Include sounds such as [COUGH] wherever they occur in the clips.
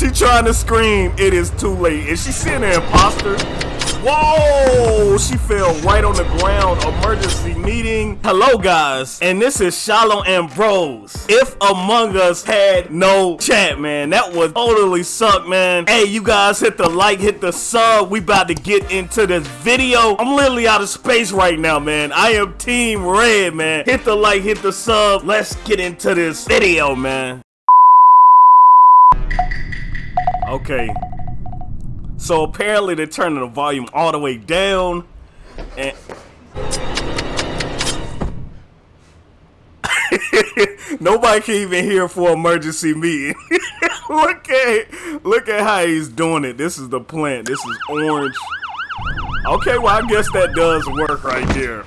She trying to scream. It is too late. Is she seeing an imposter? Whoa! She fell right on the ground. Emergency meeting. Hello, guys. And this is Shallow Ambrose. If Among Us had no chat, man, that would totally suck, man. Hey, you guys hit the like, hit the sub. We about to get into this video. I'm literally out of space right now, man. I am Team Red, man. Hit the like, hit the sub. Let's get into this video, man. Okay. So apparently they're turning the volume all the way down. And [LAUGHS] nobody can even hear for emergency meeting. [LAUGHS] look at look at how he's doing it. This is the plant. This is orange. Okay, well I guess that does work right there.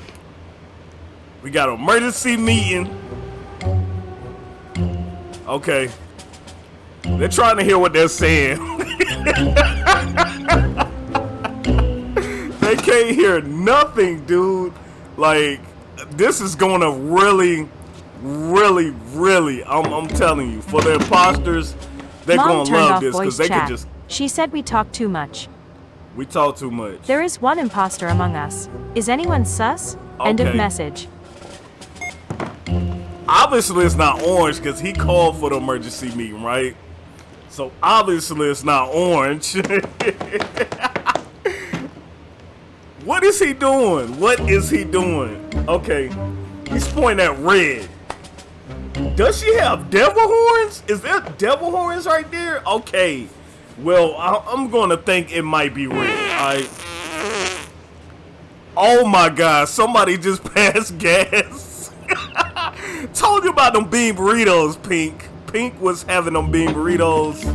We got emergency meeting. Okay. They're trying to hear what they're saying. they can't hear nothing, dude. Like, this is gonna really, really, really, I'm, I'm telling you, for the imposters, they're gonna love this because they can chat. just, She said we talk too much. we talk too much. There is one imposter among us. Is anyone sus? End of message. Obviously, it's not orange because he called for the emergency meeting, right? So obviously, it's not orange. [LAUGHS] what is he doing? What is he doing? Okay, he's pointing at red. Does she have devil horns? Is there devil horns right there? Okay. Well, I- I'm gonna think it might be red. I. Oh my God! Somebody just [LAUGHS] passed gas. [LAUGHS] Told you about them bean burritos, Pink. Pink was having them bean burritos.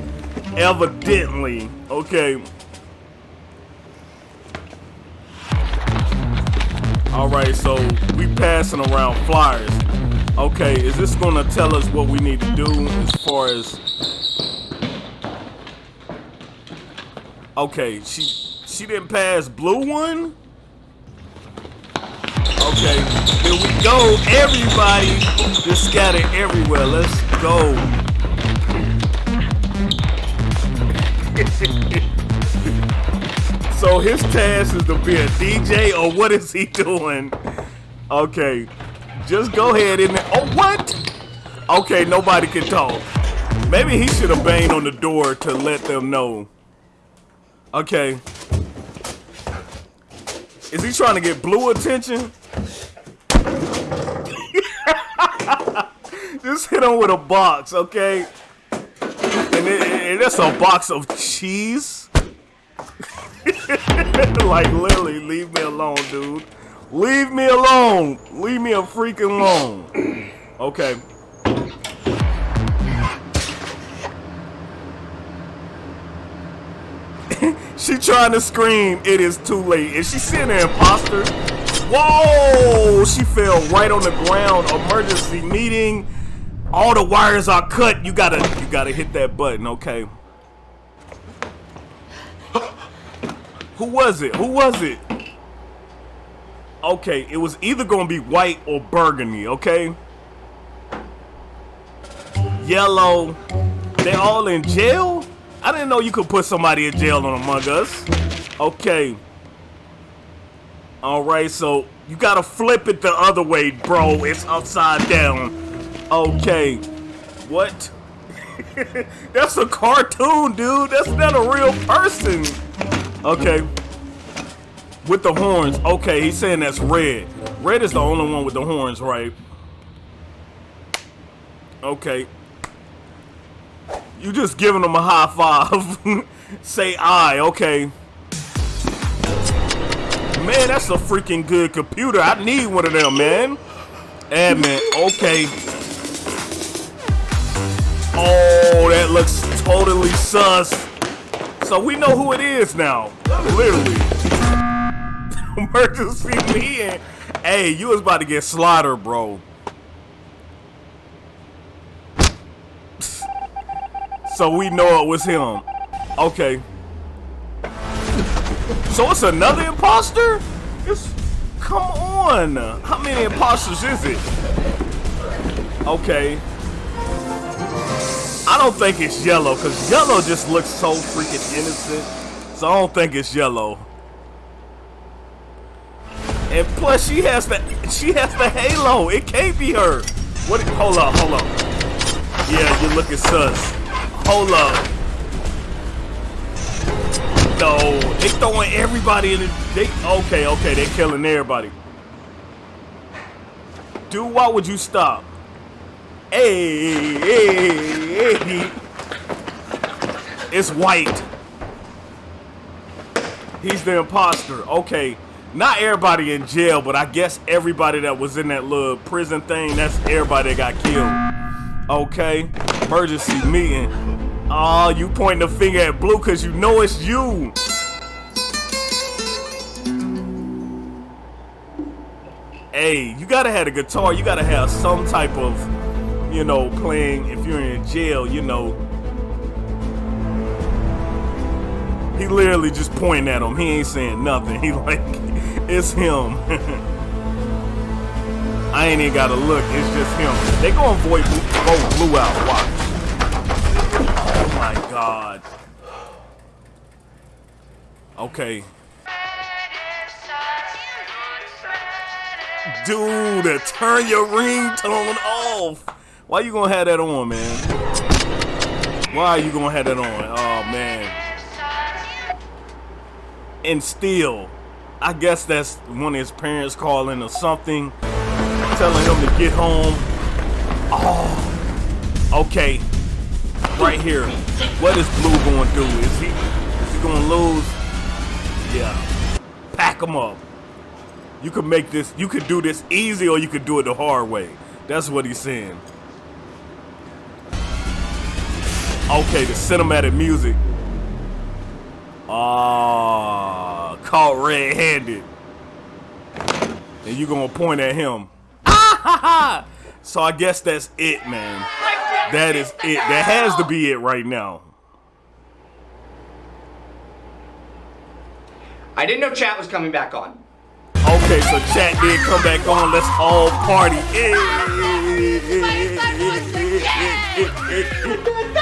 Evidently. Okay. Alright, so we passing around flyers. Okay, is this gonna tell us what we need to do as far as Okay, she she didn't pass blue one? Okay, here we go. Everybody just scattered everywhere. Let's go. [LAUGHS] so his task is to be a DJ, or what is he doing? Okay, just go ahead and oh what? Okay, nobody can talk. Maybe he should have banged on the door to let them know. Okay. Is he trying to get blue attention? Just hit him with a box, okay? And, it, that's a box of cheese. [LAUGHS] like literally, leave me alone, dude. Leave me alone. Leave me a freaking alone. Okay. [LAUGHS] She trying to scream. It is too late. Is she seeing an imposter? Whoa! She fell right on the ground. Emergency meeting. All the wires are cut. You gotta, you gotta hit that button. Okay. Who was it? Who was it? Okay, it was either gonna be white or burgundy. Okay. Yellow. They all in jail? I didn't know you could put somebody in jail on Among Us. Okay. Alright, so you gotta flip it the other way, bro. It's upside down. Okay. What? [LAUGHS] That's a cartoon, dude. That's not a real person. Okay. With the horns. Okay, he's saying that's red. Red is the only one with the horns, right? Okay. You just giving them a high five. [LAUGHS] Say I, okay. Man, that's a freaking good computer. I need one of them, man. Admin, okay. That looks totally sus. So we know who it is now. Literally. [LAUGHS] Emergency meeting. Hey, you was about to get slaughtered, bro. [LAUGHS] So we know it was him. Okay. So it's another imposter? It's come on. How many imposters is it? Okay. I don't think it's yellow because yellow just looks so freaking innocent. So I don't think it's yellow. And plus, she has the she has the halo. It can't be her. What? Hold up, hold up. Yeah, you're looking sus. Hold up. No, they throwing everybody in the. They okay, okay. They're killing everybody. Dude, why would you stop? Hey, hey, hey. It's white. He's the imposter. Okay. Not everybody in jail, but I guess everybody that was in that little prison thing, that's everybody that got killed. Okay. Emergency meeting. Oh, you pointing the finger at Blue because you know it's you. Hey, you gotta have a guitar. You gotta have some type of, you know, playing. If you're in jail, you know. He literally just pointing at him. He ain't saying nothing. [LAUGHS] He like, it's him. [LAUGHS] I ain't even gotta look. It's just him. They vote blue, vote blue out. Watch. Oh my god. Okay. Dude, turn your ringtone off. Why you gonna have that on, man? Why are you gonna have that on? Oh man. And still, I guess that's one of his parents calling or something, telling him to get home. Oh, okay. Right here. What is Blue gonna do? Is he is he gonna lose? Yeah. Pack him up. You could make this, you could do this easy or you could do it the hard way. That's what he's saying. Okay, the cinematic music. Ah, caught red-handed. And you gonna point at him. [LAUGHS] so I guess that's it, man. That is it. That has to be it right now. I didn't know chat was coming back on. Okay, so chat did come back on. Let's all party. [LAUGHS]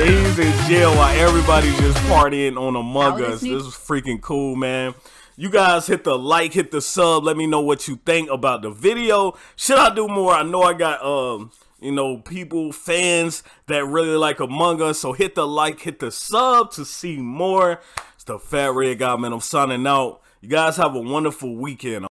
He's in jail while everybody's just partying on Among Us. This is freaking cool, man. You guys hit the like, hit the sub. Let me know what you think about the video. Should I do more? I know I got um, you know, people, fans that really like Among Us. So hit the like, hit the sub to see more. It's the Fat Red Guy, man. I'm signing out. You guys have a wonderful weekend.